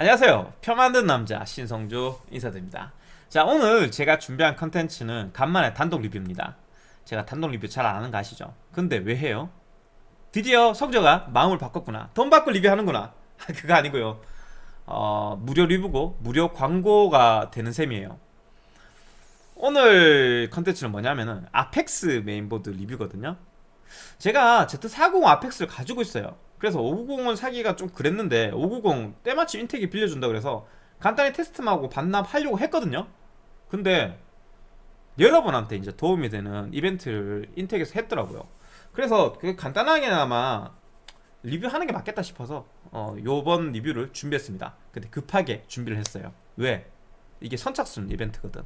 안녕하세요. 표 만든 남자 신성조 인사드립니다. 자 오늘 제가 준비한 컨텐츠는 간만에 단독 리뷰입니다. 제가 단독 리뷰 잘 안하는 거 아시죠? 근데 왜 해요? 드디어 성조가 마음을 바꿨구나. 돈 받고 리뷰하는구나. 그거 아니고요. 어, 무료 리뷰고 무료 광고가 되는 셈이에요. 오늘 컨텐츠는 뭐냐면은 Apex 메인보드 리뷰거든요. 제가 Z40 Apex를 가지고 있어요 그래서 590을 사기가 좀 그랬는데 590 때마침 인텍이 빌려준다 그래서 간단히 테스트만 하고 반납하려고 했거든요. 근데 여러분한테 이제 도움이 되는 이벤트를 인텍에서 했더라고요. 그래서 그 간단하게나마 리뷰하는 게 맞겠다 싶어서 어, 요번 리뷰를 준비했습니다. 근데 급하게 준비를 했어요. 왜? 이게 선착순 이벤트거든.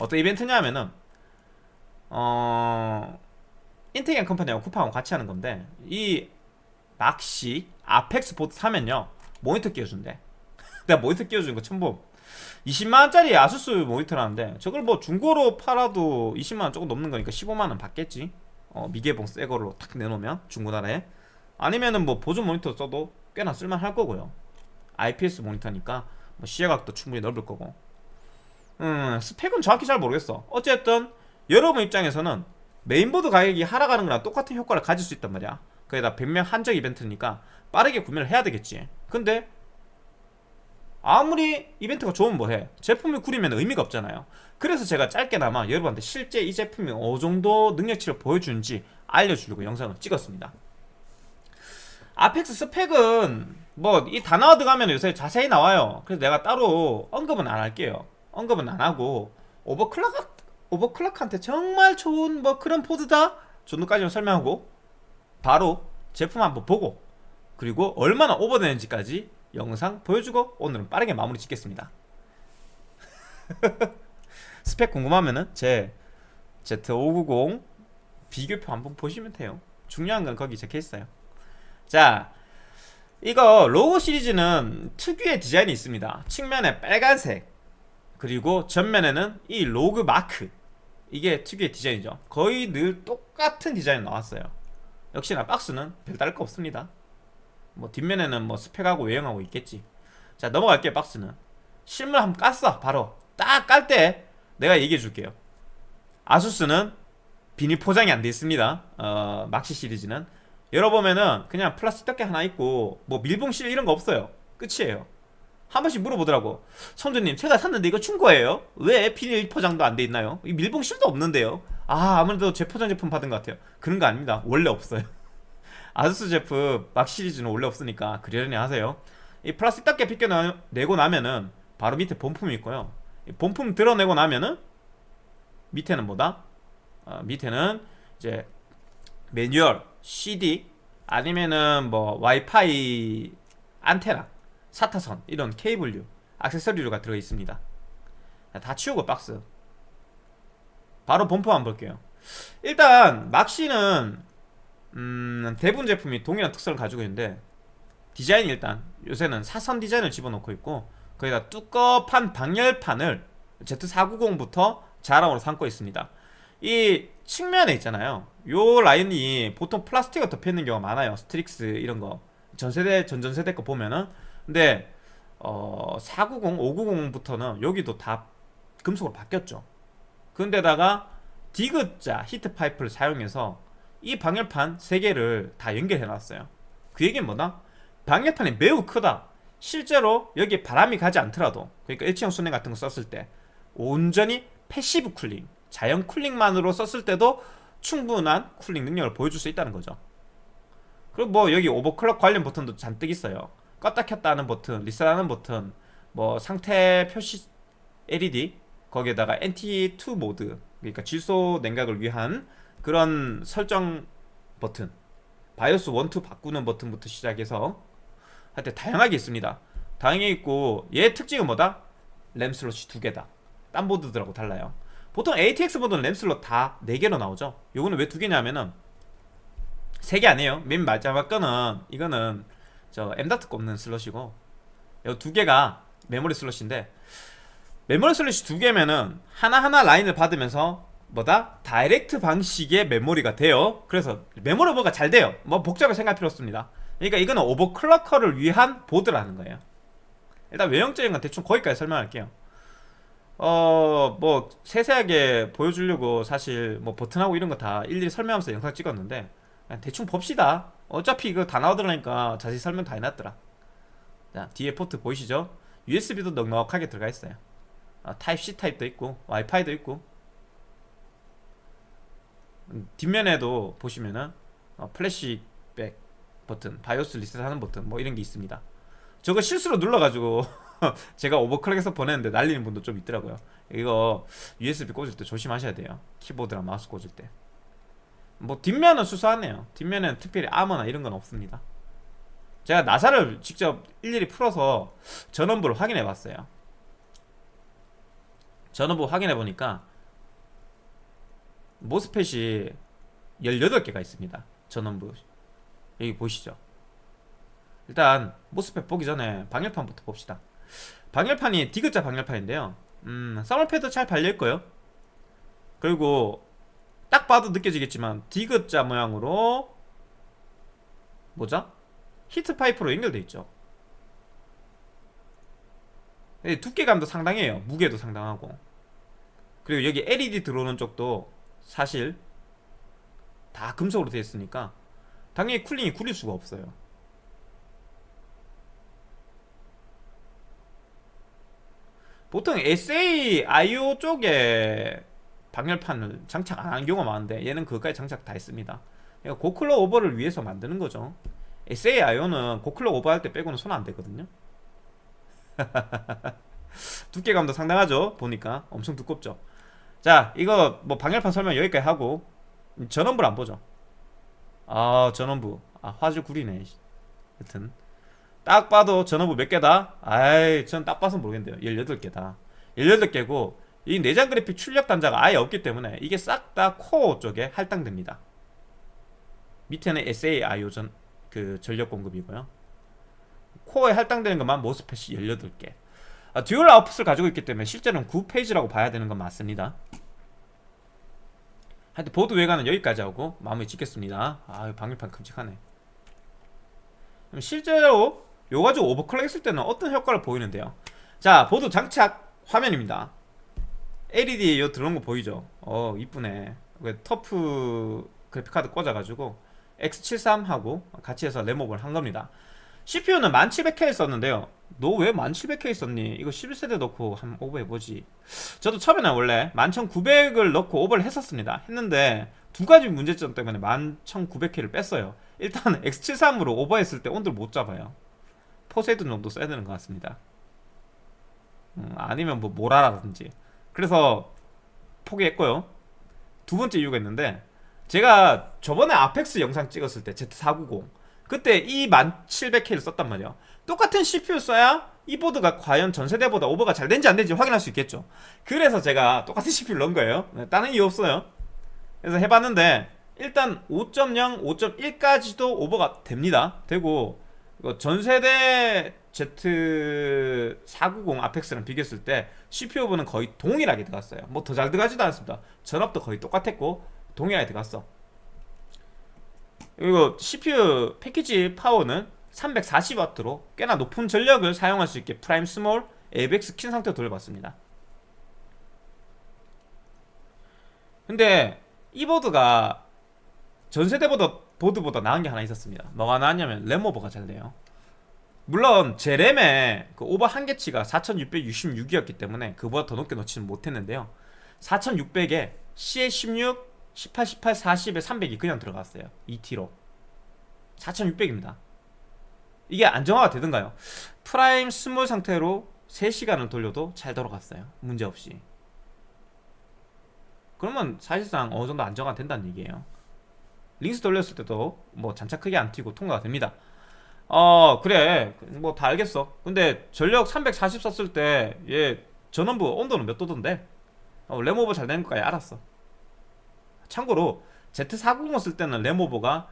어떤 이벤트냐면은 어... 인텍 앤 컴퍼니하고 쿠팡하고 같이 하는 건데 이 낚시 아펙스 보드 사면요. 모니터 끼워준대. 내가 모니터 끼워주는 거 처음 봄 20만원짜리 아수스 모니터라는데 저걸 뭐 중고로 팔아도 20만원 조금 넘는 거니까 15만원 받겠지? 어, 미개봉 새 걸로 탁 내놓으면 중고나라에. 아니면은 뭐 보존 모니터 써도 꽤나 쓸만할 거고요. IPS 모니터니까 뭐 시야각도 충분히 넓을 거고. 음 스펙은 정확히 잘 모르겠어. 어쨌든 여러분 입장에서는 메인보드 가격이 하락하는 거랑 똑같은 효과를 가질 수 있단 말이야 거기다 100명 한정 이벤트니까 빠르게 구매를 해야 되겠지. 근데 아무리 이벤트가 좋으면 뭐해? 제품을 구리면 의미가 없잖아요. 그래서 제가 짧게나마 여러분한테 실제 이 제품이 어정도 능력치를 보여주는지 알려주려고 영상을 찍었습니다. 아펙스 스펙은 뭐 이 단어 들어가면 요새 자세히 나와요. 그래서 내가 따로 언급은 안 할게요. 언급은 안 하고 오버클럭 오버클럭한테 정말 좋은 뭐 그런 포드다? 정도까지만 설명하고 바로 제품 한번 보고 그리고 얼마나 오버되는지까지 영상 보여주고 오늘은 빠르게 마무리 짓겠습니다. 스펙 궁금하면은 제 Z590 비교표 한번 보시면 돼요. 중요한 건 거기 적혀있어요. 자 이거 로고 시리즈는 특유의 디자인이 있습니다. 측면에 빨간색 그리고 전면에는 이 ROG 마크. 이게 특유의 디자인이죠. 거의 늘 똑같은 디자인 나왔어요 역시나 박스는 별다를 거 없습니다. 뭐 뒷면에는 뭐 스펙하고 외형하고 있겠지. 자 넘어갈게요 박스는. 실물 한번 깠어 바로. 딱 깔 때 내가 얘기해 줄게요. ASUS는 비닐 포장이 안 돼 있습니다. 어, 막시 시리즈는. 열어보면은 그냥 플라스틱 덮개 하나 있고 뭐 밀봉씰 이런 거 없어요. 끝이에요. 한 번씩 물어보더라고. 성주님 제가 샀는데 이거 중고예요? 왜 비닐 포장도 안 돼 있나요? 이 밀봉실도 없는데요 아 아무래도 재포장 제품 받은 것 같아요. 그런 거 아닙니다. 원래 없어요. 아수스 제품 막 시리즈는 원래 없으니까 그러려니 하세요. 이 플라스틱 닦게 벗겨내고 나면은 바로 밑에 본품이 있고요. 본품 드러내고 나면은 밑에는 뭐다? 어, 밑에는 이제 매뉴얼, CD 아니면은 뭐 와이파이 안테나 사타선 이런 케이블류 액세서리류가 들어있습니다. 다 치우고 박스 바로 본품 한번 볼게요. 일단 막시는 음, 대부분 제품이 동일한 특성을 가지고 있는데 디자인이 일단 요새는 사선 디자인을 집어넣고 있고 거기다 두껍한 방열판을 Z490부터 자랑으로 삼고 있습니다. 이 측면에 있잖아요. 요 라인이 보통 플라스틱을 덮여있는 경우가 많아요. STRIX 이런 거. 전세대 전전세대 거 보면은. 근데 어, 490, 590부터는 여기도 다 금속으로 바뀌었죠 근데다가 디귿자 heat pipe를 사용해서 이 방열판 3개를 다 연결해 놨어요. 그 얘기는 뭐다? 방열판이 매우 크다. 실제로 여기 바람이 가지 않더라도 그러니까 일체형 수랭 같은 거 썼을 때 온전히 passive cooling 자연 cooling만으로 썼을 때도 충분한 cooling 능력을 보여줄 수 있다는 거죠. 그리고 뭐 여기 overclock 관련 버튼도 잔뜩 있어요. 껐다 켰다 하는 버튼, 리셋하는 버튼 뭐 상태 표시 LED 거기에다가 LN2 모드 그러니까 질소 냉각을 위한 그런 설정 버튼 바이오스 1, 2 바꾸는 버튼부터 시작해서 하여튼 다양하게 있습니다. 다양하게 있고 얘 특징은 뭐다? 램 슬롯이 두 개다. 딴 보드들하고 달라요. 보통 ATX 보드는 램 슬롯 다 4개로 나오죠. 요거는 왜 두 개냐면은 3개 아니에요. 맨 마지막 거는 이거는 저 M.2 꼽는 슬롯이고 요 두 개가 메모리 슬롯인데 메모리 슬롯이 두 개면은 하나하나 라인을 받으면서 뭐다? direct 방식의 메모리가 돼요. 그래서 메모리 뭐가 잘 돼요. 뭐 복잡하게 생각할 필요 없습니다. 그러니까 이거는 overclocker를 위한 보드라는 거예요. 일단 외형적인 건 대충 거기까지 설명할게요. 어 뭐 세세하게 보여주려고 사실 뭐 버튼하고 이런 거 다 일일이 설명하면서 영상 찍었는데 대충 봅시다. 어차피 이거 다 나오더라니까 자세히 설명 다 해놨더라. 자 뒤에 포트 보이시죠? USB도 넉넉하게 들어가 있어요 아, 타입 C 타입도 있고 와이파이도 있고. 음, 뒷면에도 보시면은 어, 플래시백 버튼 바이오스 리셋하는 버튼 뭐 이런 게 있습니다. 저거 실수로 눌러가지고 제가 overclock해서 보냈는데 날리는 분도 좀 있더라고요. 이거 USB 꽂을 때 조심하셔야 돼요. 키보드랑 마우스 꽂을 때. 뭐 뒷면은 수수하네요. 뒷면에는 특별히 아머나 이런 건 없습니다. 제가 나사를 직접 일일이 풀어서 전원부를 확인해 봤어요 전원부 확인해 보니까 모스펫이 18개가 있습니다. 전원부. 여기 보시죠? 일단 모스펫 보기 전에 방열판부터 봅시다. 방열판이 디귿자 방열판인데요. 음, 썰패드 잘 발려있고요. 그리고 딱 봐도 느껴지겠지만 디귿자 모양으로 뭐죠? 히트 파이프로 연결돼 있죠. 예, 두께감도 상당해요. 무게도 상당하고 그리고 여기 LED 들어오는 쪽도 사실 다 금속으로 되어 있으니까 당연히 쿨링이 구릴 수가 없어요. 보통 SA IO 쪽에 방열판을 장착 안 하는 경우가 많은데 얘는 그것까지 장착 다 했습니다. 그러니까 고클럭 오버를 위해서 만드는 거죠. SA IO는 고클럭 오버할 때 빼고는 손안 대거든요. 두께감도 상당하죠 보니까. 엄청 두껍죠 자 이거 뭐 방열판 설명 여기까지 하고 전원부를 안 보죠? 아 전원부 아 화질 구리네. 여튼. 딱 봐도 전원부 몇 개다? 아이 전 딱 봐서 모르겠는데요. 18개다. 18개고 이 내장 그래픽 출력 단자가 아예 없기 때문에 이게 싹 다 코어 쪽에 할당됩니다. 밑에는 SA, IO 전, 그 전력 공급이고요. 코어에 할당되는 것만 MOSFET이 18개 아, dual output을 가지고 있기 때문에 실제로는 9 phase라고 봐야 되는 건 맞습니다. 하여튼 보드 외관은 여기까지 하고 마무리 짓겠습니다. 아 방열판 큼직하네. 실제로 요 가지고 overclock 했을 때는 어떤 효과를 보이는데요? 자 보드 장착 화면입니다. LED 요 들어온 거 보이죠? 어 이쁘네. 터프 그래픽카드 꽂아가지고 X73하고 같이 해서 램업을 한 겁니다 CPU는 1700K 썼는데요. 너 왜 1700K 썼니? 이거 11세대 넣고 한 오버 해보지. 저도 처음에는 원래 11900을 넣고 오버를 했었습니다. 했는데 두 가지 문제점 때문에 11900K를 뺐어요. 일단 X73으로 오버했을 때 온도를 못 잡아요. 포세이돈 정도 써야 되는 것 같습니다. 음, 아니면 뭐 모라라든지. 그래서 포기했고요. 두 번째 이유가 있는데 제가 저번에 아펙스 영상 찍었을 때 Z490 그때 이 1700K를 썼단 말이에요. 똑같은 CPU 써야 이 보드가 과연 전세대보다 오버가 잘 된지 안 된지 확인할 수 있겠죠. 그래서 제가 똑같은 CPU를 넣은 거예요. 네, 다른 이유 없어요. 그래서 해봤는데 일단 5.0, 5.1까지도 오버가 됩니다. 되고 전세대 Z490 아펙스랑 비교했을 때 CPU 부는 거의 동일하게 들어갔어요. 뭐 더 잘 들어가지도 않습니다. 전압도 거의 똑같았고 동일하게 들어갔어 그리고 CPU 패키지 파워는 340W로 꽤나 높은 전력을 사용할 수 있게 Prime small AVX 킨 상태로 돌려봤습니다. 근데 이 보드가 전세대보다 보드보다 나은 게 하나 있었습니다. 뭐가 나았냐면 램오버가 잘 돼요. 물론 제 램의 그 오버 한계치가 4666이었기 때문에 그보다 더 높게 넣지는 못했는데요. 4600에 CL16, 18, 18, 40에 300이 그냥 들어갔어요. 2T로. 4600입니다. 이게 안정화가 되던가요? Prime small 상태로 3시간을 돌려도 잘 돌아갔어요. 문제없이. 그러면 사실상 어느정도 안정화 된다는 얘기예요. LinX 돌렸을 때도 뭐 잔차 크게 안 튀고 통과가 됩니다. 어 그래. 뭐 다 알겠어. 근데 전력 340 썼을 때 얘 전원부 온도는 몇 도던데? 어, 램오버 잘 되는 거까지 알았어 참고로 Z490 쓸 때는 램오버가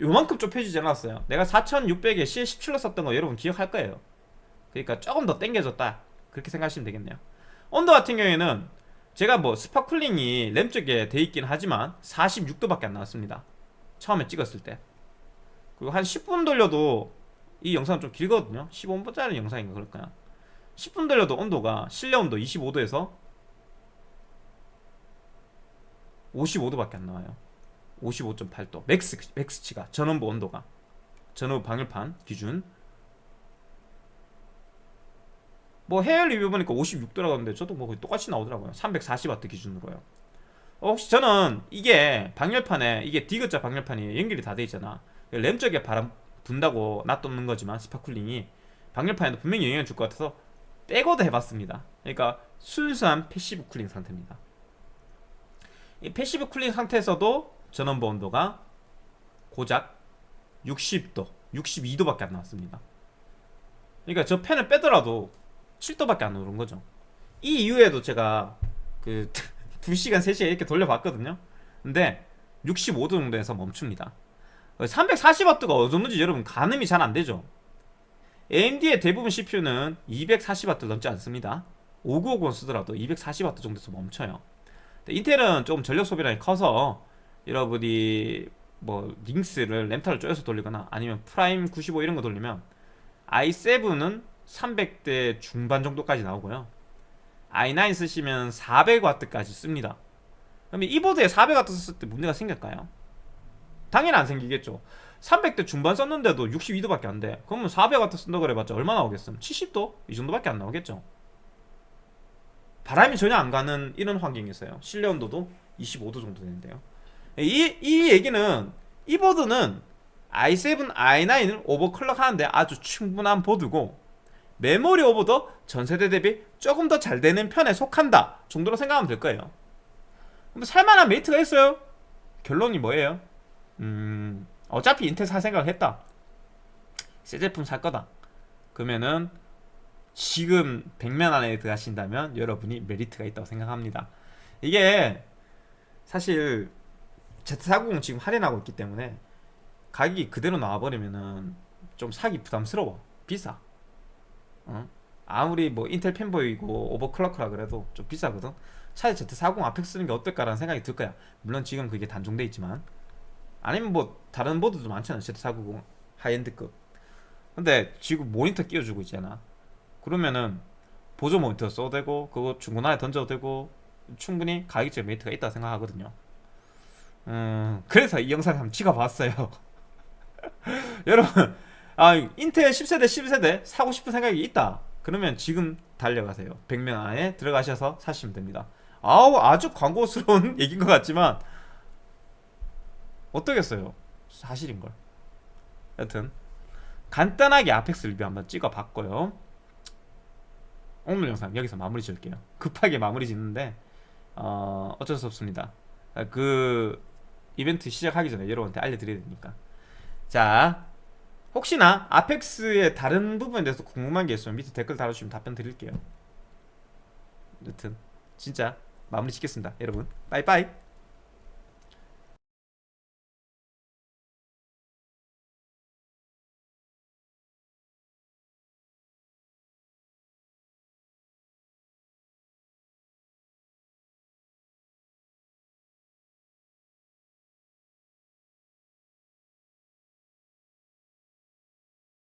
요만큼 좁혀지지 않았어요. 내가 4600에 CL17로 썼던 거 여러분 기억할 거예요. 그러니까 조금 더 땡겨졌다. 그렇게 생각하시면 되겠네요. 온도 같은 경우에는 제가 뭐 spot cooling이 램 쪽에 돼 있긴 하지만 46도밖에 안 나왔습니다. 처음에 찍었을 때. 그리고 한 10분 돌려도 이 영상은 좀 길거든요. 15분짜리 영상인가 그럴 거야 10분 돌려도 온도가 실내 온도 25도에서 55도밖에 안 나와요. 55.8도. max max치가 전원부 온도가. 전원부 방열판 기준. 뭐 해외 리뷰 보니까 56도라고 하는데 저도 뭐 똑같이 나오더라고요. 340W 기준으로요. 어, 혹시 저는 이게 방열판에 이게 디귿자 방열판이 연결이 다 돼 있잖아. 램 쪽에 바람 분다고 놔두는 거지만 spot cooling이 방열판에도 분명히 영향을 줄 것 같아서 빼고도 해봤습니다. 그러니까 순수한 passive cooling 상태입니다. 이 passive cooling 상태에서도 전원부 온도가 고작 60도 62도밖에 안 나왔습니다. 그러니까 저 팬을 빼더라도 7도밖에 안 오른 거죠. 이 이후에도 제가 그 2시간 3시간 이렇게 돌려봤거든요. 근데 65도 정도에서 멈춥니다. 340W가 어느 정도인지 여러분 가늠이 잘 안되죠? AMD의 대부분 CPU는 240W 넘지 않습니다. 5950 쓰더라도 240W 정도에서 멈춰요 인텔은 조금 전력 소비량이 커서 여러분이 뭐 LinX를 램타를 쪼여서 돌리거나 아니면 Prime 95 이런 거 돌리면 i7은 300대 중반 정도까지 나오고요 i9 쓰시면 400W까지 씁니다 그러면 이 보드에 400W 썼을 때 문제가 생길까요? 당연히 안 생기겠죠 300대 중반 썼는데도 62도밖에 안돼 그러면 400W 쓴다 그래봤자 얼마 나오겠음? 70도? 이 정도밖에 안 나오겠죠 바람이 전혀 안 가는 이런 환경이 있어요. 실내 온도도 25도 정도 되는데요. 이, 이 얘기는 이 보드는 i7, i9을 오버클럭 하는데 아주 충분한 보드고 메모리 오버도 전세대 대비 조금 더 잘 되는 편에 속한다 정도로 생각하면 될 거예요. 그럼 살만한 메리트가 있어요? 결론이 뭐예요? 음 어차피 인텔 살 생각을 했다. 새 제품 살 거다. 그러면은 지금 100만 안에 들어가신다면 여러분이 메리트가 있다고 생각합니다. 이게 사실 Z490 지금 할인하고 있기 때문에 가격이 그대로 나와버리면은 좀 사기 부담스러워. 비싸. 어? 아무리 뭐 인텔 fanboy고 overclock이라 그래도 좀 비싸거든. 차라리 Z490 Apex 쓰는 게 어떨까라는 생각이 들 거야. 물론 지금 그게 단종돼 있지만. 아니면 뭐 다른 보드도 많잖아. Z490 high-end급. 근데 지금 모니터 끼워주고 있잖아 그러면은 보조 모니터 써도 되고 그거 중고나라에 던져도 되고 충분히 가격적 메리트가 있다 생각하거든요. 음 그래서 이 영상 한번 찍어봤어요. 여러분 아 인텔 10세대 11세대 사고 싶은 생각이 있다. 그러면 지금 달려가세요. 100명 안에 들어가셔서 사시면 됩니다. 아우 아주 광고스러운 얘기인 것 같지만 어떠겠어요? 사실인걸. 여튼 간단하게 아펙스 리뷰 한번 찍어봤고요 오늘 영상 여기서 마무리 지을게요. 급하게 마무리 짓는데 어, 어쩔 수 없습니다. 그 이벤트 시작하기 전에 여러분한테 알려드려야 되니까. 자 혹시나 아펙스의 다른 부분에 대해서 궁금한 게 있으면 밑에 댓글 달아주시면 답변 드릴게요. 여튼 진짜 마무리 짓겠습니다 여러분. 빠이빠이